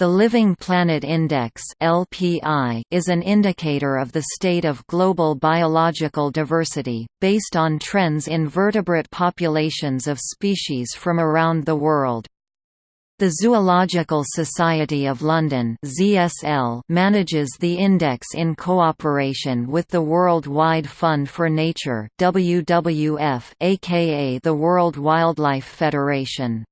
The Living Planet Index (LPI) is an indicator of the state of global biological diversity, based on trends in vertebrate populations of species from around the world. The Zoological Society of London (ZSL) manages the index in cooperation with the World Wide Fund for Nature (WWF), aka the World Wildlife Federation.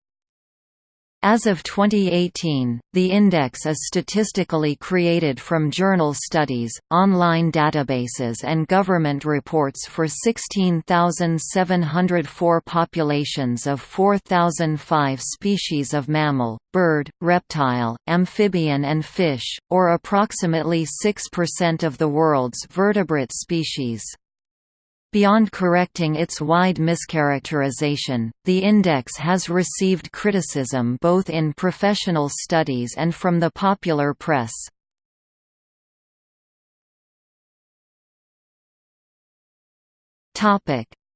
As of 2018, the index is statistically created from journal studies, online databases and government reports for 16,704 populations of 4,005 species of mammal, bird, reptile, amphibian and fish, or approximately 6% of the world's vertebrate species. Beyond correcting its wide mischaracterization, the index has received criticism both in professional studies and from the popular press.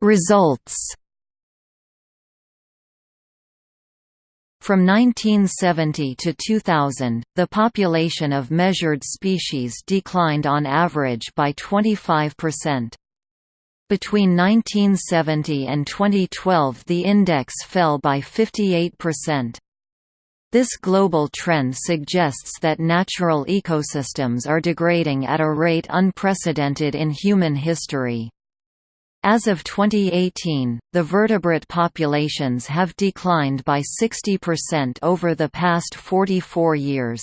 Results From 1970 to 2000, the population of measured species declined on average by 25%. Between 1970 and 2012 the index fell by 58%. This global trend suggests that natural ecosystems are degrading at a rate unprecedented in human history. As of 2018, the vertebrate populations have declined by 60% over the past 44 years.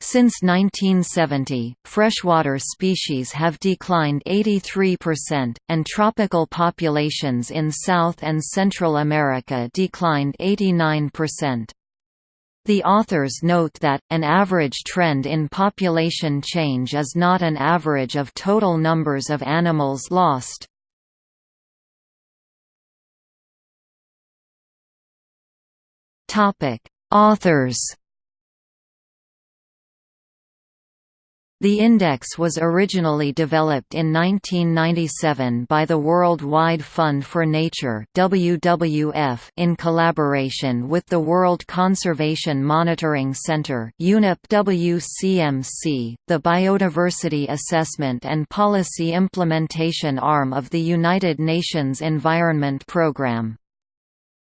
Since 1970, freshwater species have declined 83%, and tropical populations in South and Central America declined 89%. The authors note that, an average trend in population change is not an average of total numbers of animals lost. Authors The index was originally developed in 1997 by the World Wide Fund for Nature WWF in collaboration with the World Conservation Monitoring Center UNEP-WCMC, the Biodiversity Assessment and Policy Implementation arm of the United Nations Environment Programme.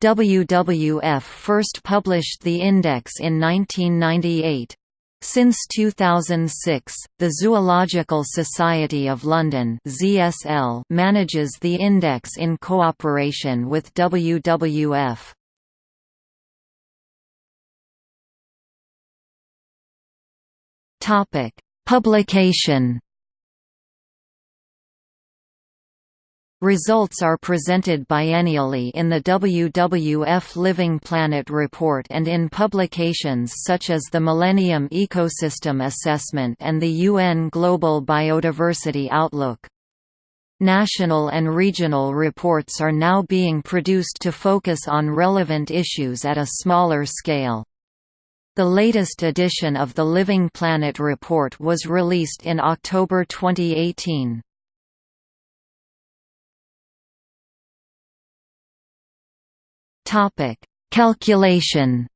WWF first published the index in 1998. Since 2006, the Zoological Society of London (ZSL) manages the index in cooperation with WWF. Topic: Publication Results are presented biennially in the WWF Living Planet Report and in publications such as the Millennium Ecosystem Assessment and the UN Global Biodiversity Outlook. National and regional reports are now being produced to focus on relevant issues at a smaller scale. The latest edition of the Living Planet Report was released in October 2018. Topic: Calculation.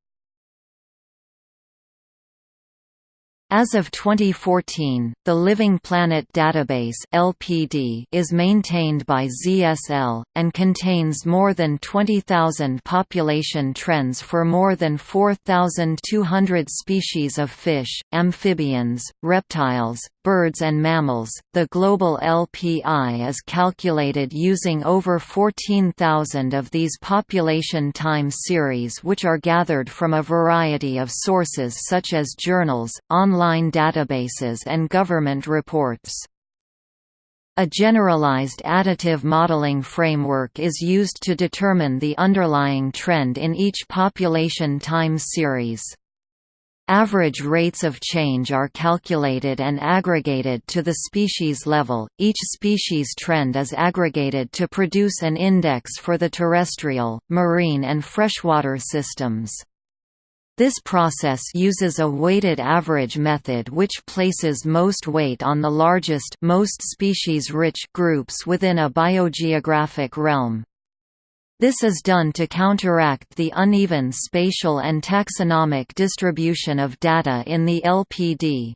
As of 2014, the Living Planet Database (LPD) is maintained by ZSL and contains more than 20,000 population trends for more than 4,200 species of fish, amphibians, reptiles, birds and mammals. The global LPI is calculated using over 14,000 of these population time series which are gathered from a variety of sources such as journals, online databases and government reports. A generalized additive modeling framework is used to determine the underlying trend in each population time series. Average rates of change are calculated and aggregated to the species level. Each species trend is aggregated to produce an index for the terrestrial, marine, and freshwater systems. This process uses a weighted average method which places most weight on the largest most species-rich groups within a biogeographic realm. This is done to counteract the uneven spatial and taxonomic distribution of data in the LPD.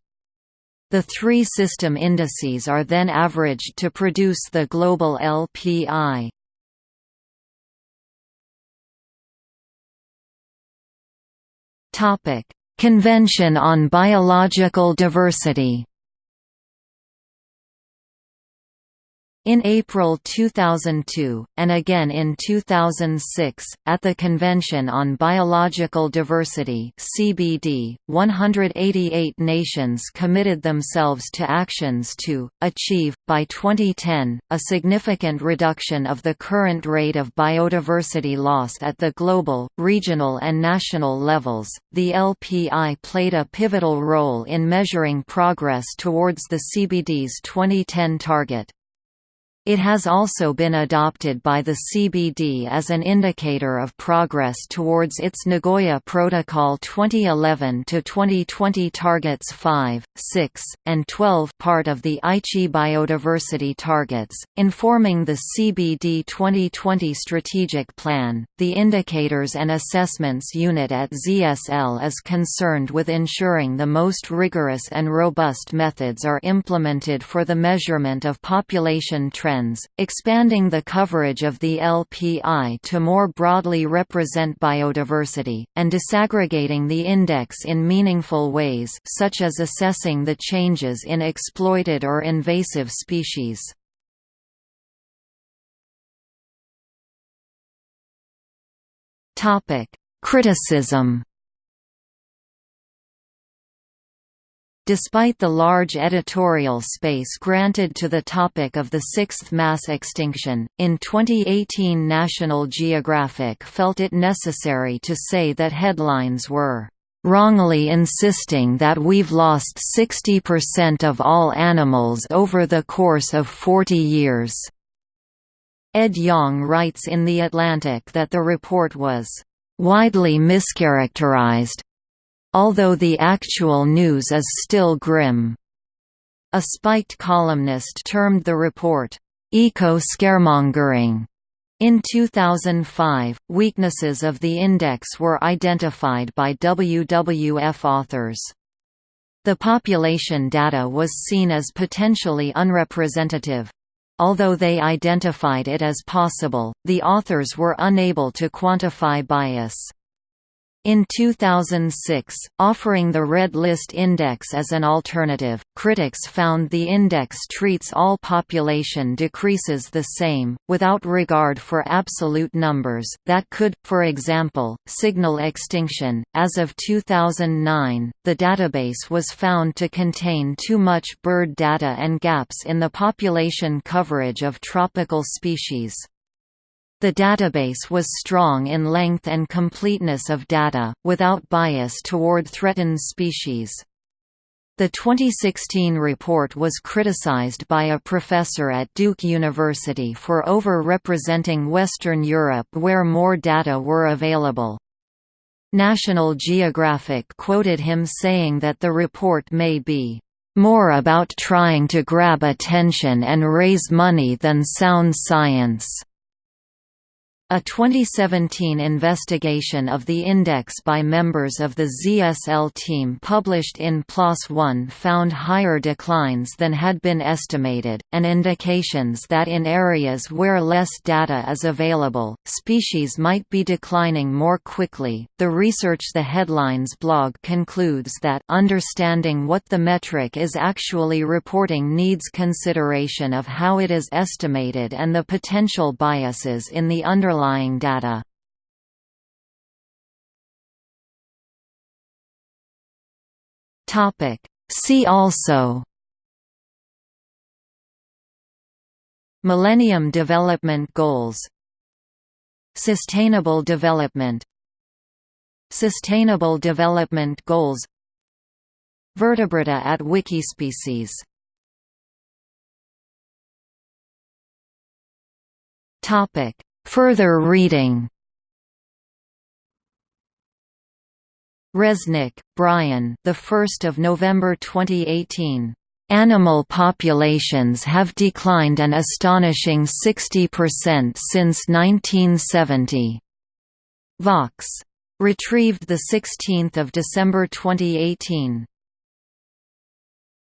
The three system indices are then averaged to produce the global LPI. Convention on Biological Diversity In April 2002, and again in 2006, at the Convention on Biological Diversity (CBD), 188 nations committed themselves to actions to achieve by 2010 a significant reduction of the current rate of biodiversity loss at the global, regional and national levels. The LPI played a pivotal role in measuring progress towards the CBD's 2010 target. It has also been adopted by the CBD as an indicator of progress towards its Nagoya Protocol 2011-2020 targets 5, 6, and 12 part of the Aichi biodiversity targets, informing the CBD 2020 strategic plan. The Indicators and Assessments Unit at ZSL is concerned with ensuring the most rigorous and robust methods are implemented for the measurement of population trends expanding the coverage of the LPI to more broadly represent biodiversity, and disaggregating the index in meaningful ways such as assessing the changes in exploited or invasive species. Criticism Despite the large editorial space granted to the topic of the sixth mass extinction, in 2018 National Geographic felt it necessary to say that headlines were wrongly insisting that we've lost 60% of all animals over the course of 40 years." Ed Yong writes in The Atlantic that the report was "...widely mischaracterized, although the actual news is still grim. A spiked columnist termed the report, eco-scaremongering. In 2005, weaknesses of the index were identified by WWF authors. The population data was seen as potentially unrepresentative. Although they identified it as possible, the authors were unable to quantify bias. In 2006, offering the Red List Index as an alternative, critics found the index treats all population decreases the same, without regard for absolute numbers, that could, for example, signal extinction. As of 2009, the database was found to contain too much bird data and gaps in the population coverage of tropical species. The database was strong in length and completeness of data, without bias toward threatened species. The 2016 report was criticized by a professor at Duke University for over-representing Western Europe where more data were available. National Geographic quoted him saying that the report may be more about trying to grab attention and raise money than sound science. A 2017 investigation of the index by members of the ZSL team published in PLOS ONE found higher declines than had been estimated, and indications that in areas where less data is available, species might be declining more quickly. The Research the Headlines blog concludes that understanding what the metric is actually reporting needs consideration of how it is estimated and the potential biases in the underlying underlying data. See also. Millennium Development Goals. Sustainable Development. Sustainable Development Goals. Vertebrata at Wikispecies. Topic Further reading Resnick, Brian. The 1st of November 2018. Animal populations have declined an astonishing 60% since 1970. Vox. Retrieved 16 December 2018.